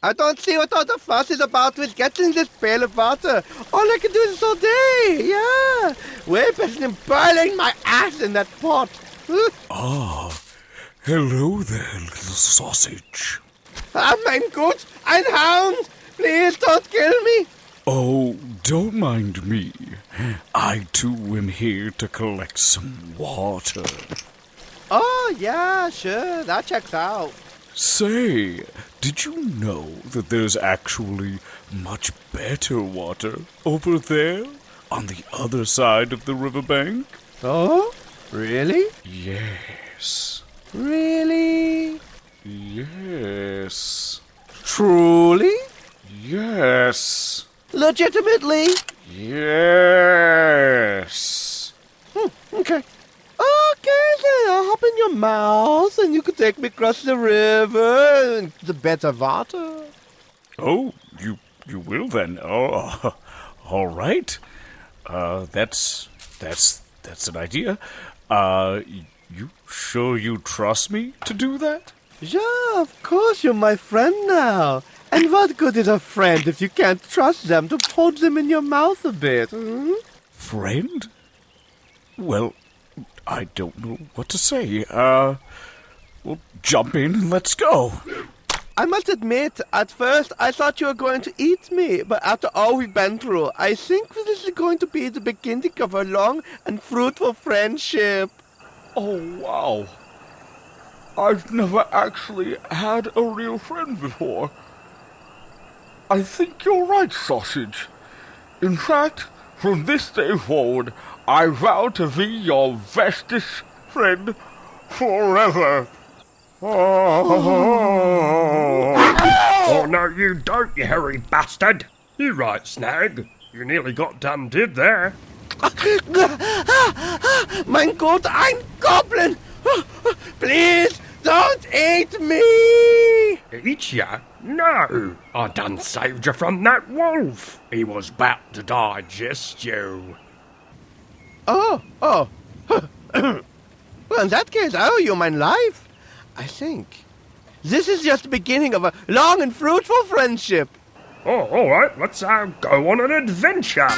I don't see what all the fuss is about with getting this pail of water. All I can do is all day, yeah. Way better than boiling my ass in that pot. Ah, hello there, little sausage. Ah, mein Gott, ein Hound! Please don't kill me. Oh, don't mind me. I too am here to collect some water. Oh, yeah, sure, that checks out. Say, did you know that there's actually much better water over there on the other side of the riverbank? Oh? Really? Yes. Really? Yes. Truly? Yes. Legitimately? Yes. Hmm, okay. Okay, I'll hop in your mouth and you can take me across the river and the better water. Oh, you you will then. Oh, all right. Uh, that's that's that's an idea. Uh, you sure you trust me to do that? Yeah, of course you're my friend now. And what good is a friend if you can't trust them to hold them in your mouth a bit? hmm? Friend? Well, I don't know what to say. Uh, well, jump in and let's go. I must admit, at first I thought you were going to eat me, but after all we've been through, I think this is going to be the beginning of a long and fruitful friendship. Oh, wow. I've never actually had a real friend before. I think you're right, Sausage. In fact, from this day forward, I vow to be your bestest friend forever. Oh, oh, no, you don't, you hairy bastard. You're right, Snag. You nearly got done did there. mein Gott, ein Goblin! Please, don't eat me! Eat ya? No. I done saved you from that wolf. He was about to digest you. Oh, oh. well, in that case, I owe you my life. I think. This is just the beginning of a long and fruitful friendship. Oh, all right. Let's uh, go on an adventure.